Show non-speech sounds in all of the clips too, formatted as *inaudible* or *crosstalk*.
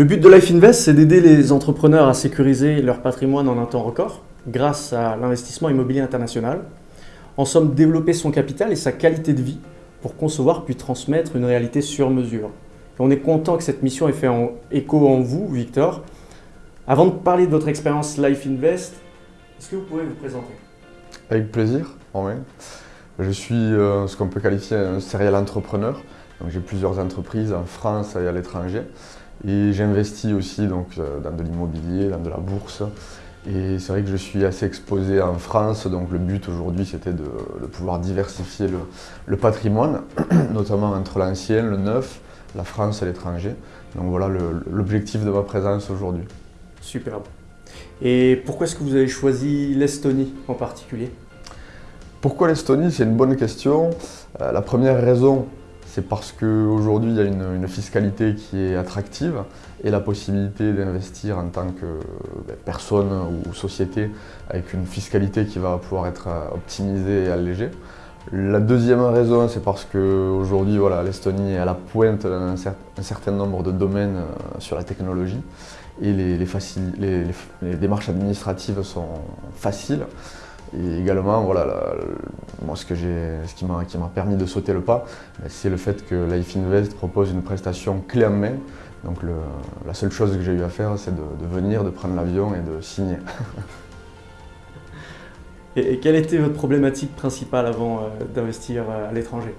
Le but de Life Invest, c'est d'aider les entrepreneurs à sécuriser leur patrimoine en un temps record grâce à l'investissement immobilier international. En somme, développer son capital et sa qualité de vie pour concevoir puis transmettre une réalité sur mesure. On est content que cette mission ait fait écho en vous, Victor. Avant de parler de votre expérience Life Invest, est-ce que vous pouvez vous présenter? Avec plaisir, Je suis euh, ce qu'on peut qualifier un serial entrepreneur. J'ai plusieurs entreprises en France et à l'étranger. Et j'investis aussi donc, euh, dans de l'immobilier, dans de la bourse. Et c'est vrai que je suis assez exposé en France, donc le but aujourd'hui c'était de, pouvoir diversifier le, patrimoine, *clears throat* notamment entre l'ancien, le neuf, la France et l'étranger. Donc voilà l'objectif de ma présence aujourd'hui. Superbe. Et pourquoi est-ce que vous avez choisi l'Estonie en particulier? Pourquoi l'Estonie? C'est une bonne question. Euh, la première raison, c'est parce qu'aujourd'hui il y a une, fiscalité qui est attractive et la possibilité d'investir en tant que ben, personne ou société avec une fiscalité qui va pouvoir être euh, optimisée et allégée. La deuxième raison, c'est parce qu'aujourd'hui, voilà, l'Estonie est à la pointe d'un certain nombre de domaines euh, sur la technologie et les démarches administratives sont faciles. Et également, voilà, moi, ce, qui m'a permis de sauter le pas, ben, c'est le fait que Life Invest propose une prestation clé en main. Donc la seule chose que j'ai eu à faire, c'est de, venir, de prendre l'avion et de signer. *laughs* et, quelle était votre problématique principale avant euh, d'investir euh, à l'étranger?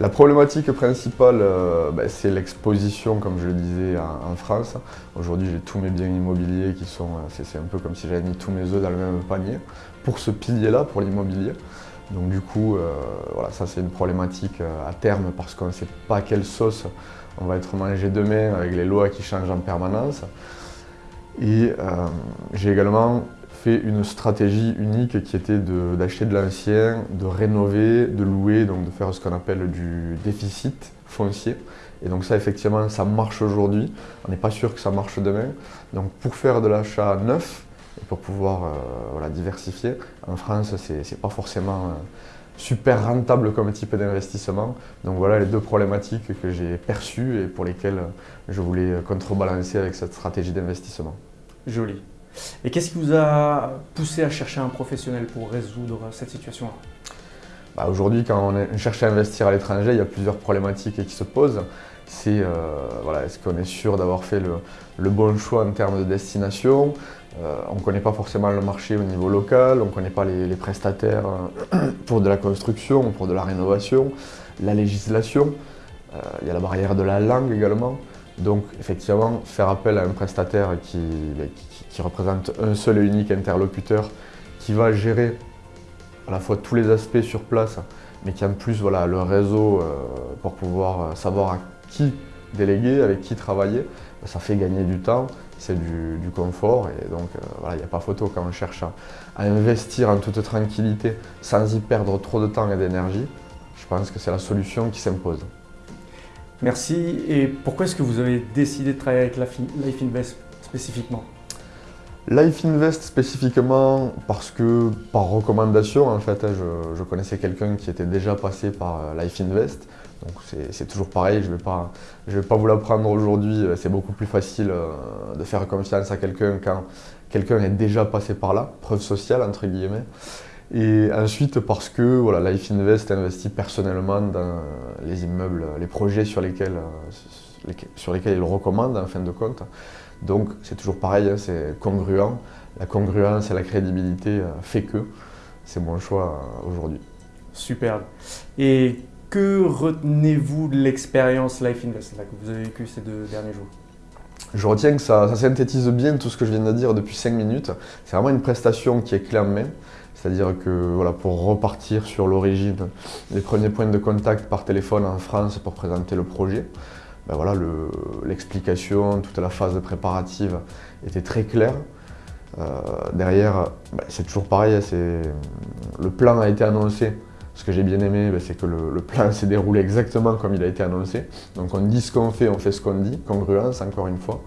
La problématique principale, euh, ben, c'est l'exposition, comme je le disais, en, France. Aujourd'hui, j'ai tous mes biens immobiliers qui sont... C'est un peu comme si j'avais mis tous mes œufs dans le même panier pour ce pilier-là, pour l'immobilier. Donc du coup, euh, voilà, ça c'est une problématique euh, à terme parce qu'on ne sait pas quelle sauce on va être mangé demain avec les lois qui changent en permanence. Et j'ai également fait une stratégie unique qui était d'acheter de, l'ancien, de rénover, de louer, donc de faire ce qu'on appelle du déficit foncier. Et donc ça, effectivement, ça marche aujourd'hui. On n'est pas sûr que ça marche demain. Donc pour faire de l'achat neuf, et pour pouvoir euh, diversifier, en France, ce n'est pas forcément euh, super rentable comme type d'investissement. Donc voilà les deux problématiques que j'ai perçues et pour lesquelles je voulais contrebalancer avec cette stratégie d'investissement. Joli. Et qu'est-ce qui vous a poussé à chercher un professionnel pour résoudre cette situation-là bah, Aujourd'hui, quand on, cherche à investir à l'étranger, il y a plusieurs problématiques qui se posent. C'est euh, voilà, est-ce qu'on est sûr d'avoir fait le, bon choix en termes de destination? Euh, On ne connaît pas forcément le marché au niveau local, on ne connaît pas les, prestataires euh, *clears throat* pour de la construction, pour de la rénovation, la législation. il y a la barrière de la langue également. Donc effectivement, faire appel à un prestataire qui, représente un seul et unique interlocuteur qui va gérer à la fois tous les aspects sur place, mais qui en plus voilà, le réseau euh, pour pouvoir euh, savoir à qui déléguer, avec qui travailler, ça fait gagner du temps, c'est du, confort et donc euh, voilà, il n'y a pas photo quand on cherche à, investir en toute tranquillité sans y perdre trop de temps et d'énergie. Je pense que c'est la solution qui s'impose. Merci. Et pourquoi est-ce que vous avez décidé de travailler avec Life Invest spécifiquement? Life Invest spécifiquement parce que par recommandation en fait, je, connaissais quelqu'un qui était déjà passé par euh, Life Invest. Donc c'est toujours pareil, je ne vais, pas, vais pas vous l'apprendre aujourd'hui, euh, c'est beaucoup plus facile euh, de faire confiance à quelqu'un quand quelqu'un est déjà passé par là, preuve sociale entre guillemets. Et ensuite parce que voilà, Life Invest investit personnellement dans les immeubles, les projets sur lesquels, euh, sur lesquels il recommande en fin de compte. Donc c'est toujours pareil, hein, c'est congruent. La congruence et la crédibilité euh, fait que c'est mon choix euh, aujourd'hui. Superbe. Et que retenez-vous de l'expérience Life Invest que vous avez vécue ces deux derniers jours? Je retiens que ça, ça, synthétise bien tout ce que je viens de dire depuis 5 minutes. C'est vraiment une prestation qui est clé en main. C'est-à-dire que voilà, pour repartir sur l'origine, les premiers points de contact par téléphone en France pour présenter le projet, ben voilà, l'explication, toute la phase préparative était très claire. Euh, derrière, ben c'est toujours pareil, hein, le plan a été annoncé. Ce que j'ai bien aimé, ben c'est que le, le plan s'est déroulé exactement comme il a été annoncé. Donc on dit ce qu'on fait, on fait ce qu'on dit, congruence encore une fois.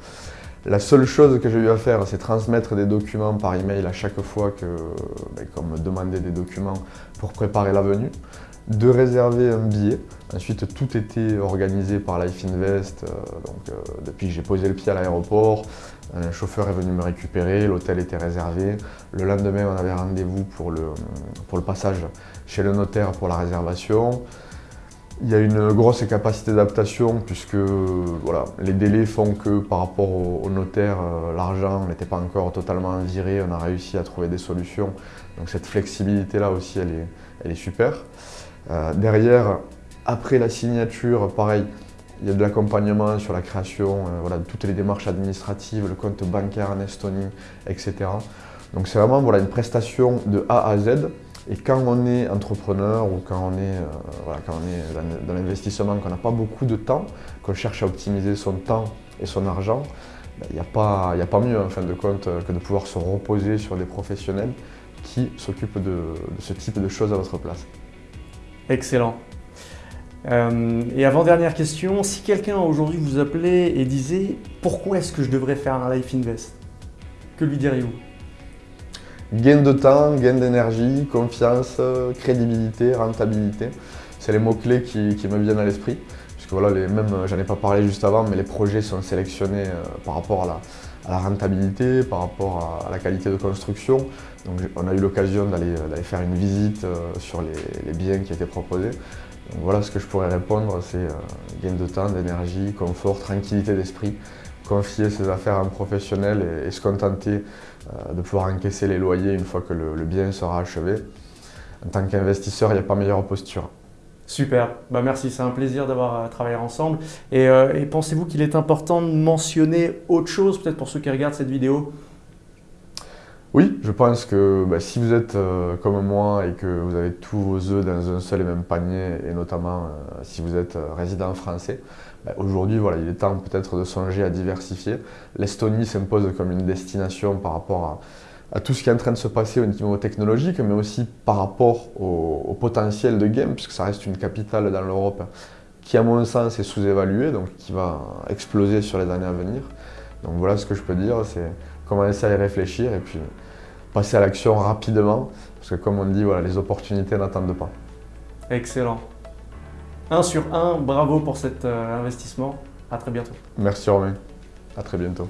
La seule chose que j'ai eu à faire, c'est transmettre des documents par email à chaque fois que, ben, qu'on me demandait des documents pour préparer la venue. de réserver un billet. Ensuite, tout était organisé par Life Invest. donc, depuis que j'ai posé le pied à l'aéroport, un chauffeur est venu me récupérer, l'hôtel était réservé. Le lendemain, on avait rendez-vous pour le passage chez le notaire pour la réservation. Il y a une grosse capacité d'adaptation puisque voilà, les délais font que par rapport au, notaire, euh, l'argent n'était pas encore totalement viré, on a réussi à trouver des solutions. Donc cette flexibilité-là aussi, elle est, super. Euh, derrière, après la signature, pareil, il y a de l'accompagnement sur la création euh, voilà, de toutes les démarches administratives, le compte bancaire en Estonie, etc. Donc c'est vraiment voilà, une prestation de A à Z et quand on est entrepreneur ou quand on est, euh, quand on est dans, l'investissement, qu'on n'a pas beaucoup de temps, qu'on cherche à optimiser son temps et son argent, ben, il n'y a, pas, a pas mieux en fin de compte que de pouvoir se reposer sur des professionnels qui s'occupent de, de ce type de choses à votre place. Excellent. Euh, et avant-dernière question, si quelqu'un aujourd'hui vous appelait et disait « Pourquoi est-ce que je devrais faire un Life Invest ?» Que lui diriez-vous? Gain de temps, gain d'énergie, confiance, crédibilité, rentabilité. C'est les mots-clés qui, me viennent à l'esprit. Puisque voilà, les, j'en ai pas parlé juste avant, mais les projets sont sélectionnés euh, par rapport à la, rentabilité, par rapport à, la qualité de construction. On a eu l'occasion d'aller faire une visite euh, sur les, biens qui étaient proposés. Voilà ce que je pourrais répondre, c'est euh, gain de temps, d'énergie, confort, tranquillité d'esprit confier ses affaires à un professionnel et, se contenter euh, de pouvoir encaisser les loyers une fois que le, bien sera achevé. En tant qu'investisseur, il n'y a pas meilleure posture. Super, bah merci, c'est un plaisir d'avoir euh, travaillé ensemble. Euh, et pensez-vous qu'il est important de mentionner autre chose, peut-être pour ceux qui regardent cette vidéo? Oui, je pense que bah, si vous êtes comme moi et que vous avez tous vos œufs dans un seul et même panier, et notamment si vous êtes résident français, bah, aujourd'hui, voilà, il est temps peut-être de songer à diversifier. L'Estonie s'impose comme une destination par rapport à, tout ce qui est en train de se passer au niveau technologique, mais aussi par rapport au, potentiel de game, puisque ça reste une capitale dans l'Europe qui, à mon sens, est sous-évaluée, donc qui va exploser sur les années à venir. Donc voilà ce que je peux dire, c'est commencer à y réfléchir et puis passer à l'action rapidement, parce que comme on dit, voilà, les opportunités n'attendent pas. Excellent. 1 sur 1, bravo pour cet euh, investissement. À très bientôt. Merci Romain. À très bientôt.